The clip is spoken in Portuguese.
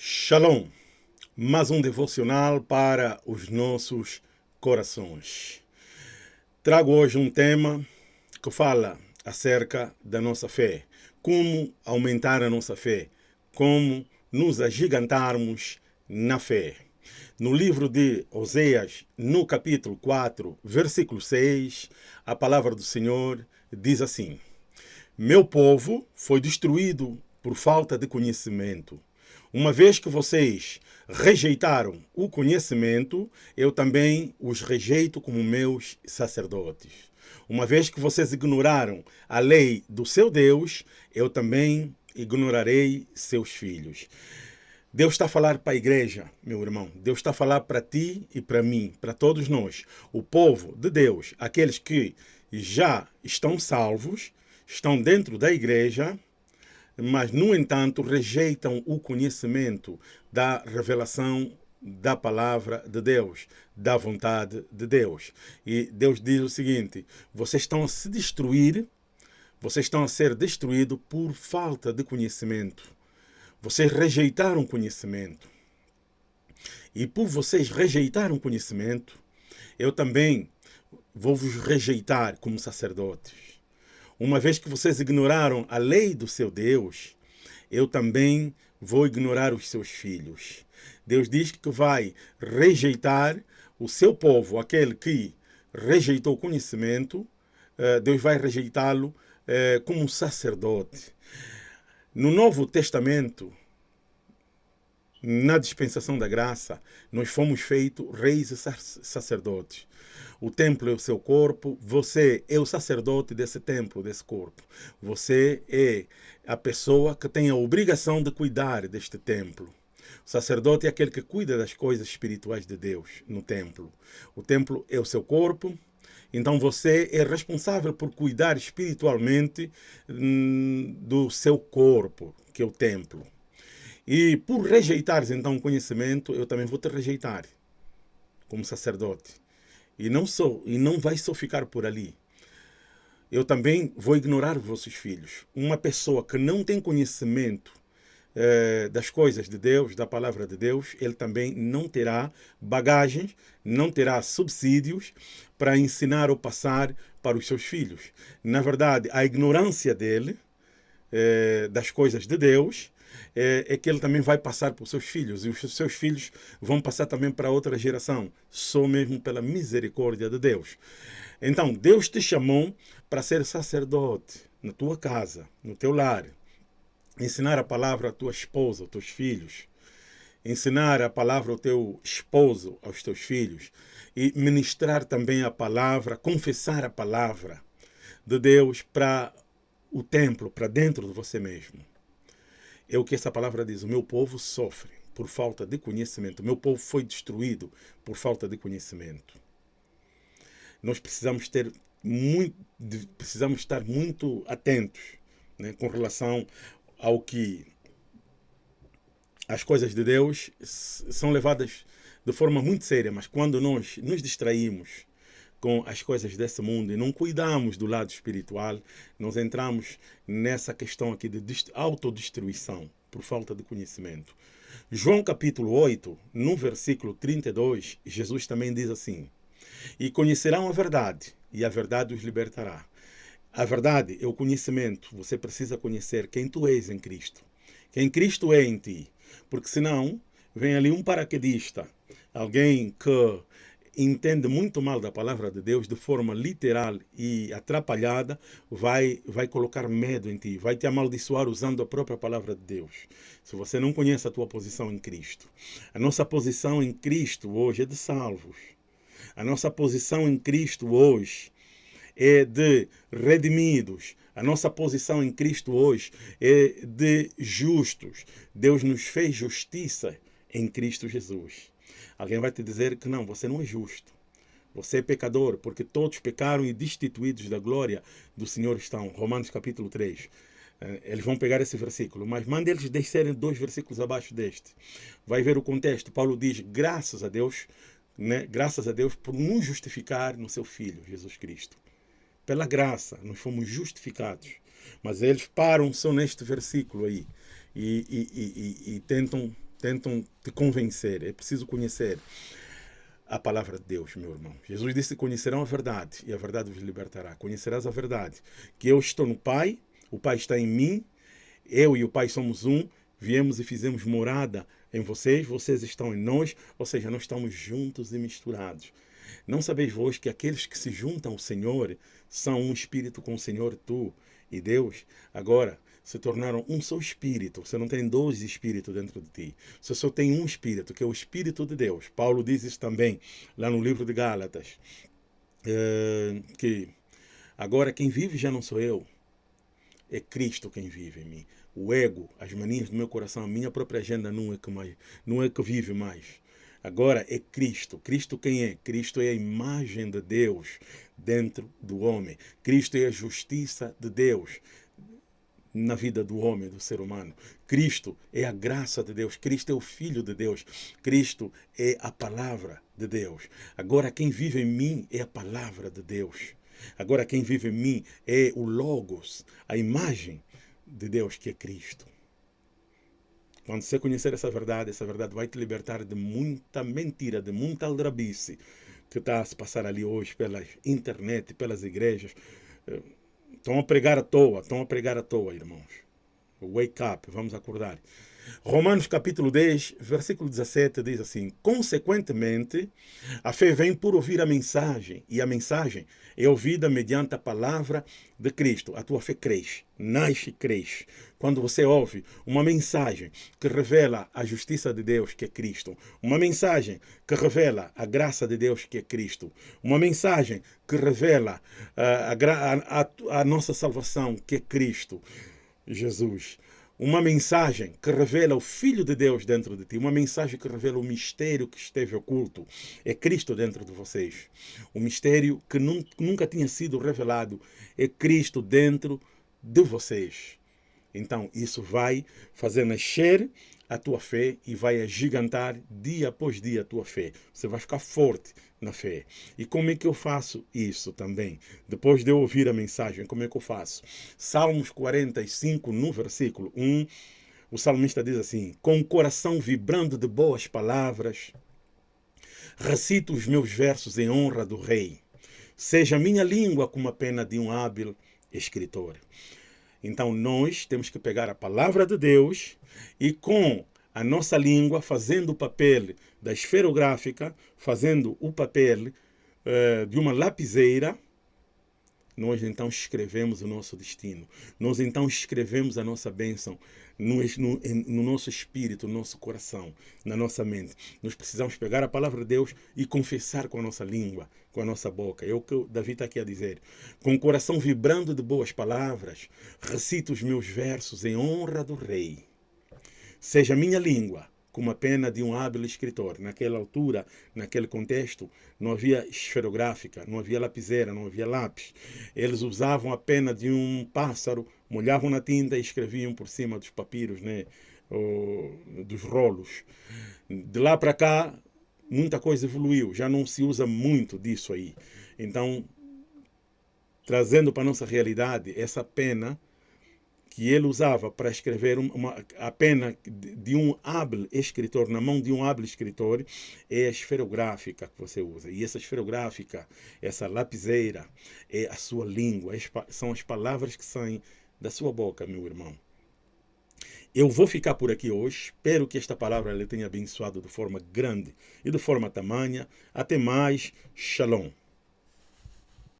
Shalom, mais um devocional para os nossos corações. Trago hoje um tema que fala acerca da nossa fé, como aumentar a nossa fé, como nos agigantarmos na fé. No livro de Oséias, no capítulo 4, versículo 6, a palavra do Senhor diz assim: Meu povo foi destruído por falta de conhecimento uma vez que vocês rejeitaram o conhecimento, eu também os rejeito como meus sacerdotes. Uma vez que vocês ignoraram a lei do seu Deus, eu também ignorarei seus filhos. Deus está a falar para a igreja, meu irmão. Deus está a falar para ti e para mim, para todos nós. O povo de Deus, aqueles que já estão salvos, estão dentro da igreja, mas, no entanto, rejeitam o conhecimento da revelação da palavra de Deus, da vontade de Deus. E Deus diz o seguinte: vocês estão a se destruir, vocês estão a ser destruídos por falta de conhecimento. Vocês rejeitaram conhecimento. E por vocês rejeitarem conhecimento, eu também vou vos rejeitar como sacerdotes. Uma vez que vocês ignoraram a lei do seu Deus, eu também vou ignorar os seus filhos. Deus diz que vai rejeitar o seu povo, aquele que rejeitou o conhecimento, eh, Deus vai rejeitá-lo eh, como sacerdote. No Novo Testamento, na dispensação da graça, nós fomos feitos reis e sacerdotes. O templo é o seu corpo, você é o sacerdote desse templo, desse corpo. Você é a pessoa que tem a obrigação de cuidar deste templo. O sacerdote é aquele que cuida das coisas espirituais de Deus no templo. O templo é o seu corpo, então você é responsável por cuidar espiritualmente hum, do seu corpo, que é o templo. E por rejeitares então o conhecimento, eu também vou te rejeitar como sacerdote. E não sou, e não vai só ficar por ali. Eu também vou ignorar os vossos filhos. Uma pessoa que não tem conhecimento eh, das coisas de Deus, da palavra de Deus, ele também não terá bagagens, não terá subsídios para ensinar ou passar para os seus filhos. Na verdade, a ignorância dele eh, das coisas de Deus é, é, que ele também vai passar os seus filhos, e os seus filhos vão passar também para outra geração, só mesmo pela misericórdia de Deus. Então, Deus te chamou para ser sacerdote na tua casa, no teu lar, ensinar a palavra à tua esposa, aos teus filhos, ensinar a palavra ao teu esposo, aos teus filhos, e ministrar também a palavra, confessar a palavra de Deus para o templo, para dentro de você mesmo. É o que essa palavra diz. O meu povo sofre por falta de conhecimento. O meu povo foi destruído por falta de conhecimento. Nós precisamos ter muito, precisamos estar muito atentos né, com relação ao que as coisas de Deus são levadas de forma muito séria, mas quando nós nos distraímos com as coisas desse mundo e não cuidamos do lado espiritual, nós entramos nessa questão aqui de autodestruição por falta de conhecimento. João capítulo 8, no versículo 32, Jesus também diz assim: E conhecerão a verdade, e a verdade os libertará. A verdade é o conhecimento. Você precisa conhecer quem tu és em Cristo. Quem Cristo é em ti. Porque senão, vem ali um paraquedista, alguém que entende muito mal da palavra de Deus de forma literal e atrapalhada, vai, vai colocar medo em ti, vai te amaldiçoar usando a própria palavra de Deus. Se você não conhece a tua posição em Cristo. A nossa posição em Cristo hoje é de salvos. A nossa posição em Cristo hoje é de redimidos. A nossa posição em Cristo hoje é de justos. Deus nos fez justiça em Cristo Jesus. Alguém vai te dizer que não, você não é justo. Você é pecador, porque todos pecaram e destituídos da glória do Senhor estão. Romanos capítulo 3. Eh, eles vão pegar esse versículo, mas manda eles descerem dois versículos abaixo deste. Vai ver o contexto. Paulo diz: graças a Deus, né? graças a Deus por nos justificar no seu Filho, Jesus Cristo. Pela graça, nós fomos justificados. Mas eles param só neste versículo aí e, e, e, e tentam tentam te convencer. É preciso conhecer a palavra de Deus, meu irmão. Jesus disse: Conhecerão a verdade e a verdade vos libertará. Conhecerás a verdade. Que eu estou no Pai, o Pai está em mim, eu e o Pai somos um. Viemos e fizemos morada em vocês, vocês estão em nós, ou seja, nós estamos juntos e misturados. Não sabeis vós que aqueles que se juntam ao Senhor são um espírito com o Senhor, tu e Deus? Agora, se tornaram um só espírito. Você não tem dois espíritos dentro de ti. Você só tem um espírito, que é o Espírito de Deus. Paulo diz isso também lá no livro de Gálatas. É, que agora quem vive já não sou eu, é Cristo quem vive em mim. O ego, as manias do meu coração, a minha própria agenda não é que, mais, não é que vive mais. Agora é Cristo. Cristo quem é? Cristo é a imagem de Deus dentro do homem. Cristo é a justiça de Deus na vida do homem, do ser humano. Cristo é a graça de Deus, Cristo é o Filho de Deus, Cristo é a palavra de Deus. Agora, quem vive em mim é a palavra de Deus. Agora, quem vive em mim é o Logos, a imagem de Deus que é Cristo. Quando você conhecer essa verdade, essa verdade vai te libertar de muita mentira, de muita aldrabice que está a se passar ali hoje pela internet, pelas igrejas Estão a pregar à toa, estão a pregar à toa, irmãos. Wake up, vamos acordar. Romanos capítulo 10, versículo 17 diz assim: Consequentemente, a fé vem por ouvir a mensagem, e a mensagem é ouvida mediante a palavra de Cristo. A tua fé cresce, nasce e cresce. Quando você ouve uma mensagem que revela a justiça de Deus, que é Cristo, uma mensagem que revela a graça de Deus, que é Cristo, uma mensagem que revela uh, a, a, a nossa salvação, que é Cristo, Jesus uma mensagem que revela o Filho de Deus dentro de ti, uma mensagem que revela o mistério que esteve oculto. É Cristo dentro de vocês. O mistério que nunca tinha sido revelado é Cristo dentro de vocês. Então, isso vai fazer nascer a tua fé e vai agigantar dia após dia a tua fé. Você vai ficar forte na fé. E como é que eu faço isso também? Depois de eu ouvir a mensagem, como é que eu faço? Salmos 45, no versículo 1, o salmista diz assim: Com o coração vibrando de boas palavras, recito os meus versos em honra do Rei. Seja minha língua como a pena de um hábil escritor. Então nós temos que pegar a palavra de Deus e com a nossa língua fazendo o papel da esferográfica, fazendo o papel uh, de uma lapiseira, nós então escrevemos o nosso destino. Nós então escrevemos a nossa bênção no, no, no, nosso espírito, no nosso coração, na nossa mente. Nós precisamos pegar a palavra de Deus e confessar com a nossa língua, com a nossa boca. É o que Davi está aqui a dizer. Com o coração vibrando de boas palavras, recito os meus versos em honra do Rei. Seja minha língua como a pena de um hábil escritor. Naquela altura, naquele contexto, não havia esferográfica, não havia lapiseira, não havia lápis. Eles usavam a pena de um pássaro, molhavam na tinta e escreviam por cima dos papiros, né? dos rolos. De lá para cá, muita coisa evoluiu, já não se usa muito disso aí. Então, trazendo para a nossa realidade, essa pena que ele usava para escrever uma, a pena de um hábil escritor, na mão de um hábil escritor, é a esferográfica que você usa. E essa esferográfica, essa lapiseira, é a sua língua, são as palavras que saem da sua boca, meu irmão. Eu vou ficar por aqui hoje. Espero que esta palavra lhe tenha abençoado de forma grande e de forma tamanha. Até mais. Shalom.